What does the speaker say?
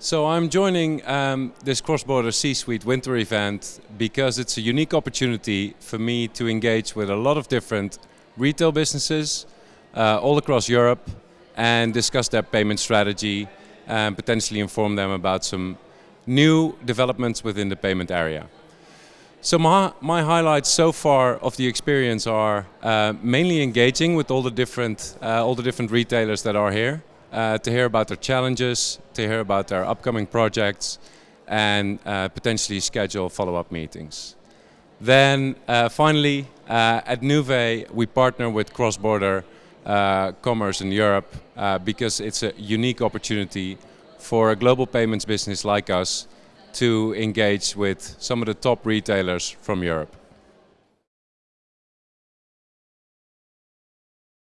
So I'm joining um, this cross-border C-suite winter event because it's a unique opportunity for me to engage with a lot of different retail businesses uh, all across Europe and discuss their payment strategy and potentially inform them about some new developments within the payment area. So my, my highlights so far of the experience are uh, mainly engaging with all the different uh, all the different retailers that are here uh, to hear about their challenges, to hear about their upcoming projects, and uh, potentially schedule follow-up meetings. Then uh, finally, uh, at Nuvei, we partner with cross-border uh, commerce in Europe uh, because it's a unique opportunity for a global payments business like us to engage with some of the top retailers from Europe.